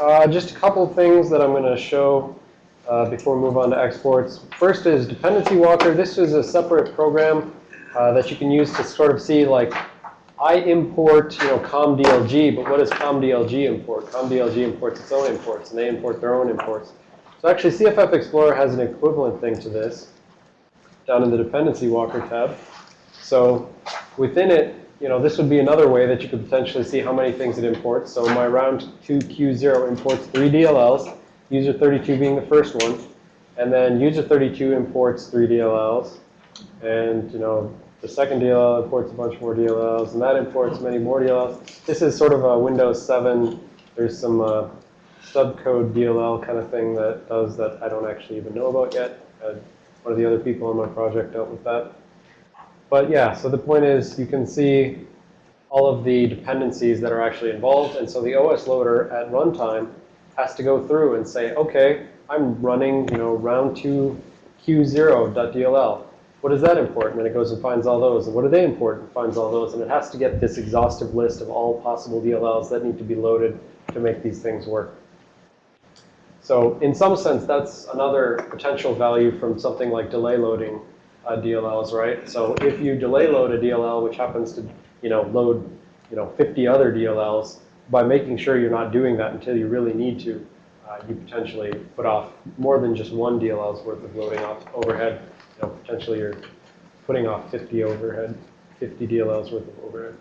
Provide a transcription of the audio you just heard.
Uh, just a couple things that I'm going to show uh, before we move on to exports. First is Dependency Walker. This is a separate program uh, that you can use to sort of see like, I import, you know, COMDLG, but what does COMDLG import? COMDLG imports its own imports, and they import their own imports. So actually, CFF Explorer has an equivalent thing to this down in the Dependency Walker tab. So within it, you know, this would be another way that you could potentially see how many things it imports. So my round 2 Q0 imports three DLLs, user 32 being the first one. And then user 32 imports three DLLs. And, you know, the second DLL imports a bunch more DLLs, and that imports many more DLLs. This is sort of a Windows 7. There's some uh, subcode DLL kind of thing that does that I don't actually even know about yet. Uh, one of the other people on my project dealt with that. But yeah, so the point is you can see all of the dependencies that are actually involved. And so the OS loader at runtime has to go through and say, OK, I'm running you know, round 2 q0.dll. What does that import? And it goes and finds all those. And what do they import? And finds all those. And it has to get this exhaustive list of all possible DLLs that need to be loaded to make these things work. So in some sense, that's another potential value from something like delay loading uh, DLLs, right? So if you delay load a DLL, which happens to, you know, load, you know, 50 other DLLs, by making sure you're not doing that until you really need to, uh, you potentially put off more than just one DLL's worth of loading off overhead. You know, potentially you're putting off 50 overhead, 50 DLLs worth of overhead.